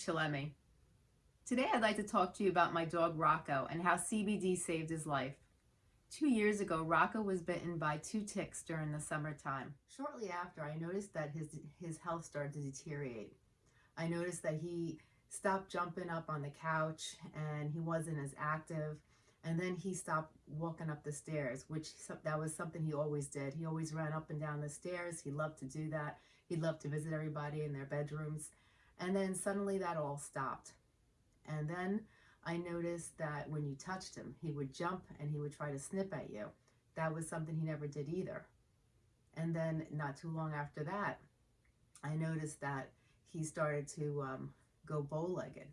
Chillemi. Today I'd like to talk to you about my dog Rocco and how CBD saved his life. Two years ago, Rocco was bitten by two ticks during the summertime. Shortly after, I noticed that his, his health started to deteriorate. I noticed that he stopped jumping up on the couch and he wasn't as active. And then he stopped walking up the stairs, which that was something he always did. He always ran up and down the stairs. He loved to do that. He loved to visit everybody in their bedrooms. And then suddenly that all stopped. And then I noticed that when you touched him, he would jump and he would try to snip at you. That was something he never did either. And then not too long after that, I noticed that he started to um, go bow-legged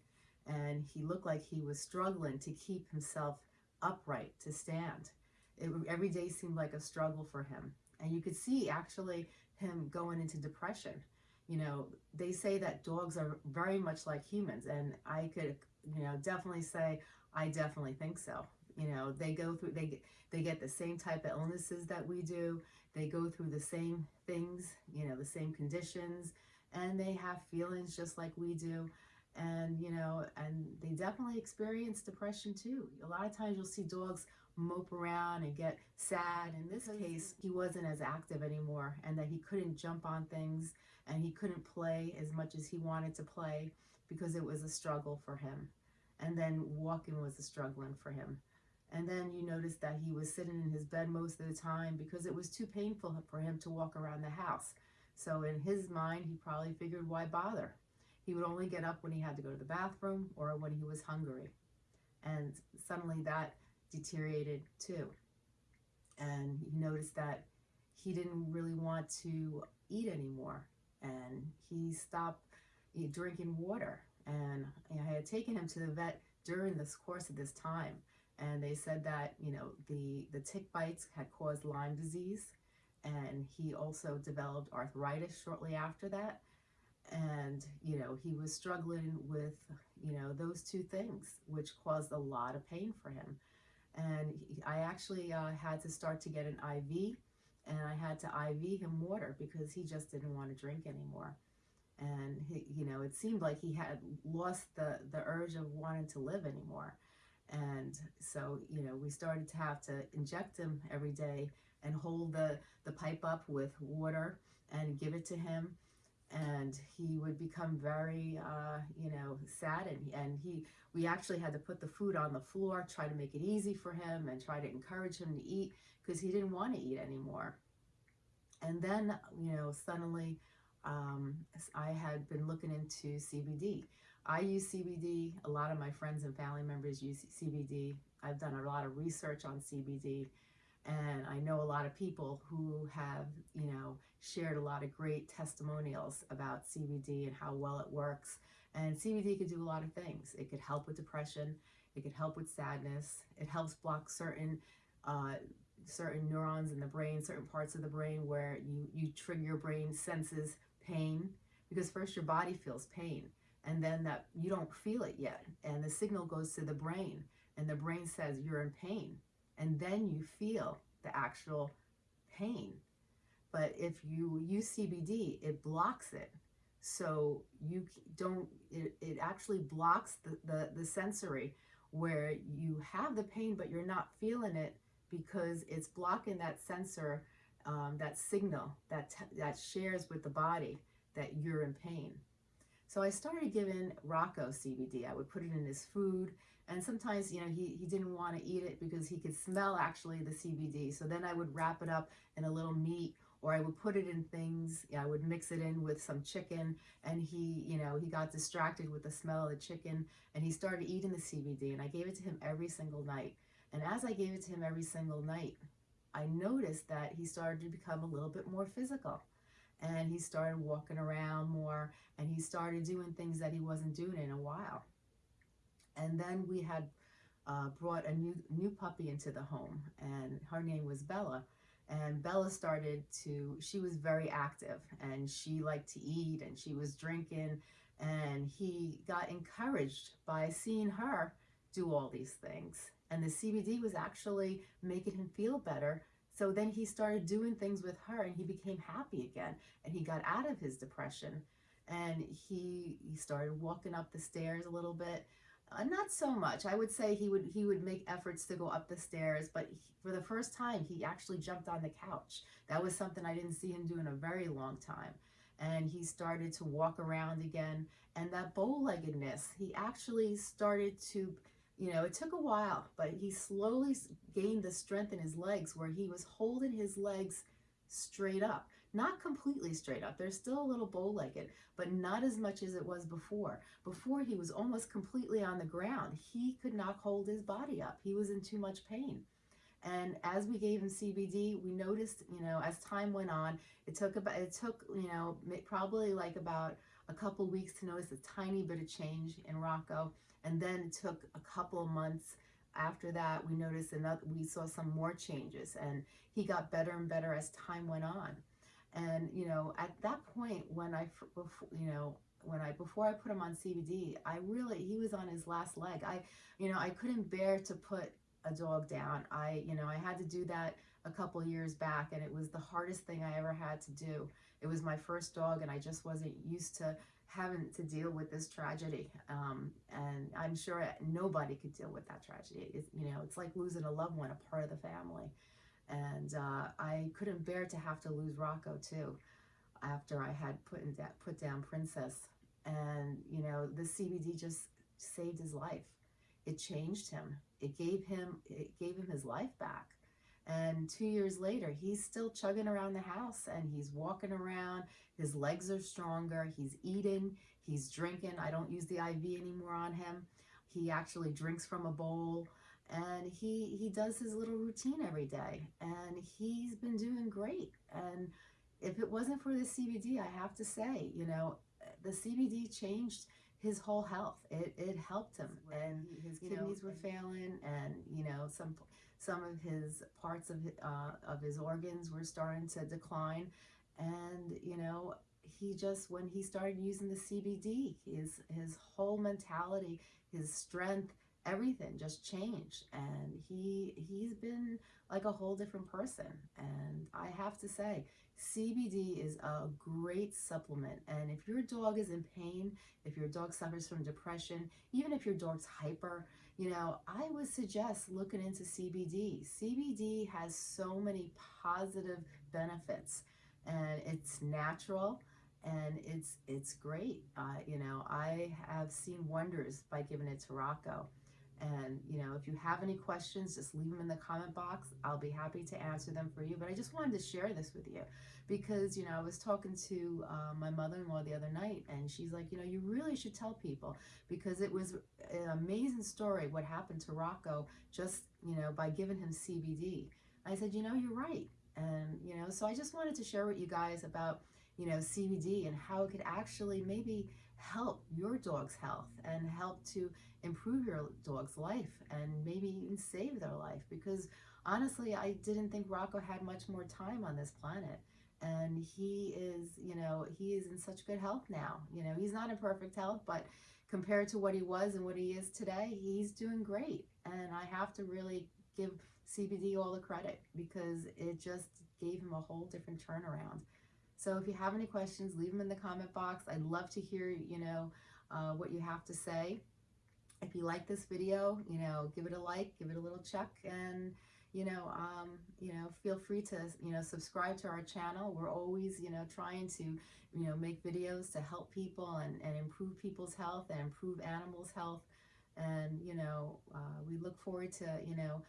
and he looked like he was struggling to keep himself upright, to stand. It, every day seemed like a struggle for him. And you could see actually him going into depression you know, they say that dogs are very much like humans, and I could, you know, definitely say I definitely think so. You know, they go through, they they get the same type of illnesses that we do. They go through the same things, you know, the same conditions, and they have feelings just like we do. And, you know, and they definitely experience depression too. A lot of times you'll see dogs mope around and get sad. In this case, he wasn't as active anymore and that he couldn't jump on things and he couldn't play as much as he wanted to play because it was a struggle for him. And then walking was a struggling for him. And then you notice that he was sitting in his bed most of the time because it was too painful for him to walk around the house. So in his mind, he probably figured, why bother? He would only get up when he had to go to the bathroom or when he was hungry. And suddenly that deteriorated too. And he noticed that he didn't really want to eat anymore and he stopped eh, drinking water. And eh, I had taken him to the vet during this course of this time. And they said that, you know, the, the tick bites had caused Lyme disease. And he also developed arthritis shortly after that. And, you know, he was struggling with, you know, those two things, which caused a lot of pain for him. And he, I actually uh, had to start to get an IV and I had to IV him water because he just didn't want to drink anymore. And he, you know, it seemed like he had lost the the urge of wanting to live anymore. And so, you know, we started to have to inject him every day and hold the the pipe up with water and give it to him and he would become very uh, you know sad and, and he we actually had to put the food on the floor try to make it easy for him and try to encourage him to eat because he didn't want to eat anymore. And then you know suddenly um, I had been looking into CBD I use CBD a lot of my friends and family members use CBD I've done a lot of research on CBD and I know a lot of people who have, you know, shared a lot of great testimonials about CBD and how well it works. And CBD could do a lot of things. It could help with depression. It could help with sadness. It helps block certain uh, certain neurons in the brain, certain parts of the brain where you, you trigger your brain senses pain. Because first your body feels pain and then that you don't feel it yet. And the signal goes to the brain and the brain says you're in pain and then you feel the actual pain. But if you use CBD, it blocks it. So you don't, it, it actually blocks the, the, the sensory where you have the pain, but you're not feeling it because it's blocking that sensor, um, that signal that, that shares with the body that you're in pain. So I started giving Rocco CBD. I would put it in his food. And sometimes, you know, he, he didn't want to eat it because he could smell actually the CBD. So then I would wrap it up in a little meat or I would put it in things. Yeah, I would mix it in with some chicken and he, you know, he got distracted with the smell of the chicken and he started eating the CBD and I gave it to him every single night. And as I gave it to him every single night, I noticed that he started to become a little bit more physical and he started walking around more and he started doing things that he wasn't doing in a while. And then we had uh, brought a new new puppy into the home and her name was Bella. And Bella started to, she was very active and she liked to eat and she was drinking and he got encouraged by seeing her do all these things. And the CBD was actually making him feel better. So then he started doing things with her and he became happy again and he got out of his depression and he he started walking up the stairs a little bit. Uh, not so much. I would say he would he would make efforts to go up the stairs, but he, for the first time, he actually jumped on the couch. That was something I didn't see him do in a very long time. And he started to walk around again. And that bow-leggedness, he actually started to, you know, it took a while, but he slowly gained the strength in his legs where he was holding his legs straight up. Not completely straight up. They're still a little bow-legged, but not as much as it was before. Before he was almost completely on the ground. He could not hold his body up. He was in too much pain. And as we gave him CBD, we noticed, you know, as time went on, it took about, it took, you know, probably like about a couple weeks to notice a tiny bit of change in Rocco. And then it took a couple months after that, we noticed another, we saw some more changes and he got better and better as time went on. And, you know, at that point when I, you know, when I, before I put him on CBD, I really, he was on his last leg. I, you know, I couldn't bear to put a dog down. I, you know, I had to do that a couple years back and it was the hardest thing I ever had to do. It was my first dog and I just wasn't used to having to deal with this tragedy. Um, and I'm sure nobody could deal with that tragedy. You know, it's like losing a loved one, a part of the family. And uh, I couldn't bear to have to lose Rocco too after I had put, in that, put down Princess. And, you know, the CBD just saved his life. It changed him. It gave him, it gave him his life back. And two years later, he's still chugging around the house and he's walking around. His legs are stronger. He's eating. He's drinking. I don't use the IV anymore on him. He actually drinks from a bowl and he he does his little routine every day and he's been doing great. And if it wasn't for the CBD I have to say you know the CBD changed his whole health. It it helped him. And his kidneys were failing and you know some some of his parts of, uh, of his organs were starting to decline. And, you know, he just, when he started using the CBD, his, his whole mentality, his strength, everything just changed. And he, he's been like a whole different person. And I have to say, CBD is a great supplement. And if your dog is in pain, if your dog suffers from depression, even if your dog's hyper, you know, I would suggest looking into CBD. CBD has so many positive benefits and it's natural and it's it's great. Uh, you know, I have seen wonders by giving it to Rocco. And, you know, if you have any questions, just leave them in the comment box. I'll be happy to answer them for you. But I just wanted to share this with you because, you know, I was talking to uh, my mother-in-law the other night and she's like, you know, you really should tell people because it was an amazing story what happened to Rocco just, you know, by giving him CBD. I said, you know, you're right. And, you know, so I just wanted to share with you guys about, you know, CBD and how it could actually maybe help your dog's health and help to improve your dog's life and maybe even save their life because honestly I didn't think Rocco had much more time on this planet. And he is you know he is in such good health now. You know he's not in perfect health but compared to what he was and what he is today he's doing great. And I have to really give CBD all the credit because it just gave him a whole different turnaround so if you have any questions leave them in the comment box I'd love to hear you know uh, what you have to say if you like this video, you know, give it a like, give it a little check, and, you know, um, you know, feel free to, you know, subscribe to our channel. We're always, you know, trying to, you know, make videos to help people and, and improve people's health and improve animals' health. And, you know, uh, we look forward to, you know,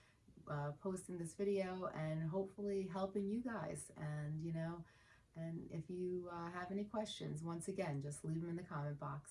uh, posting this video and hopefully helping you guys. And, you know, and if you uh, have any questions, once again, just leave them in the comment box.